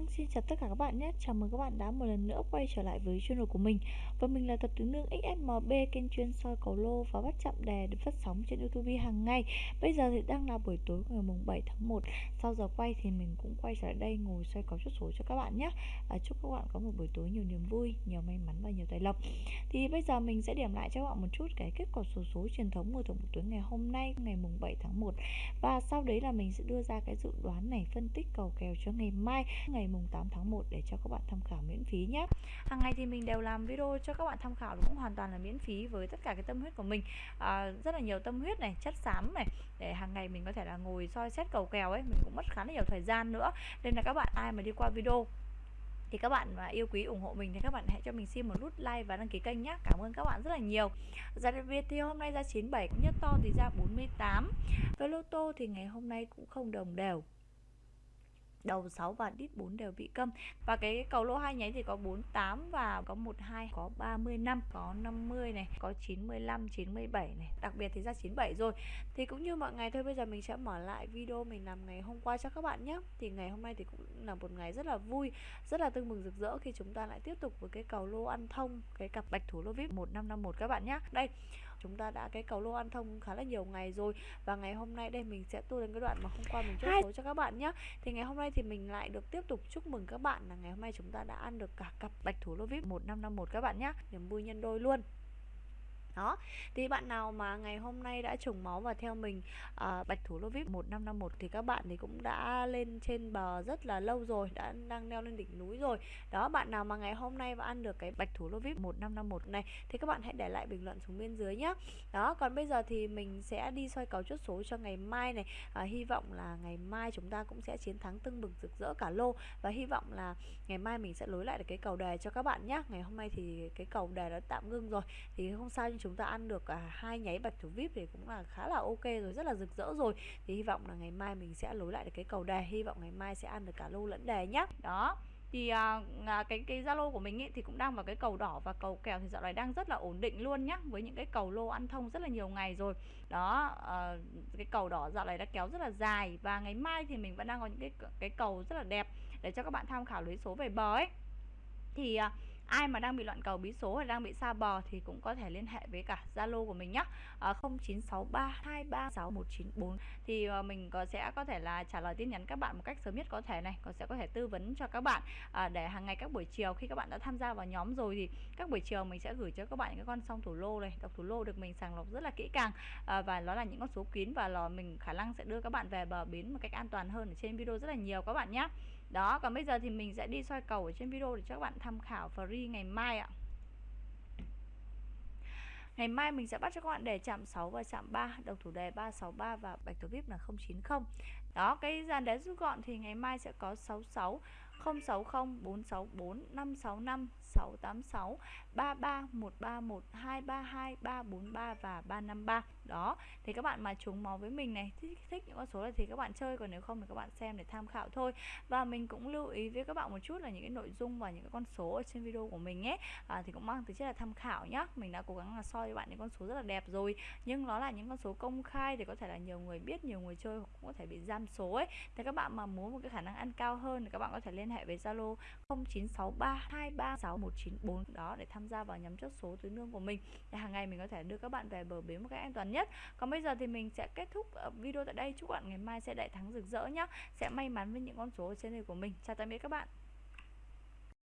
Vâng, xin chào tất cả các bạn nhé. Chào mừng các bạn đã một lần nữa quay trở lại với channel của mình. Và mình là Thuật Tướng Nương XSMB, kênh chuyên soi cầu lô và bắt chạm đề được phát sóng trên YouTube hàng ngày. Bây giờ thì đang là buổi tối ngày mùng 7 tháng 1. Sau giờ quay thì mình cũng quay trở lại đây ngồi soi cầu chốt số cho các bạn nhé. À, chúc các bạn có một buổi tối nhiều niềm vui, nhiều may mắn và nhiều tài lộc. Thì bây giờ mình sẽ điểm lại cho các bạn một chút cái kết quả số số truyền thống của tổng buổi tối ngày hôm nay, ngày mùng 7 tháng 1. Và sau đấy là mình sẽ đưa ra cái dự đoán này, phân tích cầu kèo cho ngày mai, ngày mùng 8 tháng 1 để cho các bạn tham khảo miễn phí nhé. Hàng ngày thì mình đều làm video cho các bạn tham khảo cũng hoàn toàn là miễn phí với tất cả cái tâm huyết của mình. À, rất là nhiều tâm huyết này chất xám này để hàng ngày mình có thể là ngồi soi xét cầu kèo ấy mình cũng mất khá là nhiều thời gian nữa. Nên là các bạn ai mà đi qua video thì các bạn mà yêu quý ủng hộ mình thì các bạn hãy cho mình xin một nút like và đăng ký kênh nhé. Cảm ơn các bạn rất là nhiều. Giá đặc biệt thì hôm nay ra 97 cũng nhất to thì ra 48 Với lô tô thì ngày hôm nay cũng không đồng đều đầu 6 và đít 4 đều bị câm. Và cái cầu lô hai nháy thì có 48 và có 12 có 35 có 50 này, có 95 97 này. Đặc biệt thì ra 97 rồi. Thì cũng như mọi ngày thôi, bây giờ mình sẽ mở lại video mình làm ngày hôm qua cho các bạn nhé. Thì ngày hôm nay thì cũng là một ngày rất là vui, rất là tưng mừng rực rỡ khi chúng ta lại tiếp tục với cái cầu lô ăn thông, cái cặp bạch thủ lô vip 1551 các bạn nhé. Đây chúng ta đã cái cầu lô ăn thông khá là nhiều ngày rồi. Và ngày hôm nay đây mình sẽ tua đến cái đoạn mà hôm qua mình chốt số cho các bạn nhé thì ngày hôm nay thì mình lại được tiếp tục chúc mừng các bạn là ngày hôm nay chúng ta đã ăn được cả cặp bạch thủ lô vip 1551 các bạn nhé niềm vui nhân đôi luôn đó. Thì bạn nào mà ngày hôm nay đã trùng máu và theo mình uh, bạch thủ lô vip 1551 thì các bạn thì cũng đã lên trên bờ rất là lâu rồi đã đang leo lên đỉnh núi rồi. Đó bạn nào mà ngày hôm nay và ăn được cái bạch thủ lô vip 1551 này thì các bạn hãy để lại bình luận xuống bên dưới nhé đó còn bây giờ thì mình sẽ đi soi cầu chốt số cho ngày mai này. À, hy vọng là ngày mai chúng ta cũng sẽ chiến thắng tưng bừng rực rỡ cả lô và hy vọng là ngày mai mình sẽ lối lại được cái cầu đề cho các bạn nhé ngày hôm nay thì cái cầu đề đã tạm ngưng rồi thì không sao chúng ta ăn được à, hai nháy bạch thủ vip thì cũng là khá là ok rồi rất là rực rỡ rồi. Thì hy vọng là ngày mai mình sẽ lối lại được cái cầu đề hy vọng ngày mai sẽ ăn được cả lô lẫn đề nhé đó thì à, à, cái cái zalo của mình ý, thì cũng đang vào cái cầu đỏ và cầu kèo thì dạo này đang rất là ổn định luôn nhá với những cái cầu lô ăn thông rất là nhiều ngày rồi. Đó à, cái cầu đỏ dạo này đã kéo rất là dài và ngày mai thì mình vẫn đang có những cái cái cầu rất là đẹp để cho các bạn tham khảo lấy số về bờ ấy. Thì à, ai mà đang bị loạn cầu bí số hay đang bị xa bò thì cũng có thể liên hệ với cả Zalo của mình nhé à, 0963236194 thì à, mình có sẽ có thể là trả lời tin nhắn các bạn một cách sớm nhất có thể này. Còn sẽ có thể tư vấn cho các bạn à, để hàng ngày các buổi chiều khi các bạn đã tham gia vào nhóm rồi thì các buổi chiều mình sẽ gửi cho các bạn những con song thủ lô này. Đọc thủ lô được mình sàng lọc rất là kỹ càng à, và nó là những con số kín và lò mình khả năng sẽ đưa các bạn về bờ bến một cách an toàn hơn ở trên video rất là nhiều các bạn nhé đó, còn bây giờ thì mình sẽ đi soi cầu ở trên video để cho các bạn tham khảo free ngày mai ạ. Ngày mai mình sẽ bắt cho các bạn đề chạm 6 và chạm 3 Đồng thủ đề 363 và bạch thủ vip là 090 Đó, cái dàn đề rút gọn thì ngày mai sẽ có 66 060 464 565 686 33 131 232 343 và 353 đó thì các bạn mà trúng máu với mình này thích, thích những con số này thì các bạn chơi còn nếu không thì các bạn xem để tham khảo thôi. Và mình cũng lưu ý với các bạn một chút là những cái nội dung và những cái con số ở trên video của mình nhé à, thì cũng mang tính chất là tham khảo nhá. Mình đã cố gắng là soi cho bạn những con số rất là đẹp rồi nhưng nó là những con số công khai thì có thể là nhiều người biết nhiều người chơi cũng có thể bị giam số ấy. Thì các bạn mà muốn một cái khả năng ăn cao hơn thì các bạn có thể liên hệ với Zalo 0963236194 đó để tham gia vào nhóm chốt số tứ nương của mình. Để hàng ngày mình có thể đưa các bạn về bờ bến một cách an toàn nhất nhất. Còn bây giờ thì mình sẽ kết thúc ờ, video tại đây. Chúc bạn ngày mai sẽ đại thắng rực rỡ nhá. Sẽ may mắn với những con số ở trên này của mình. Chào tạm biệt các bạn.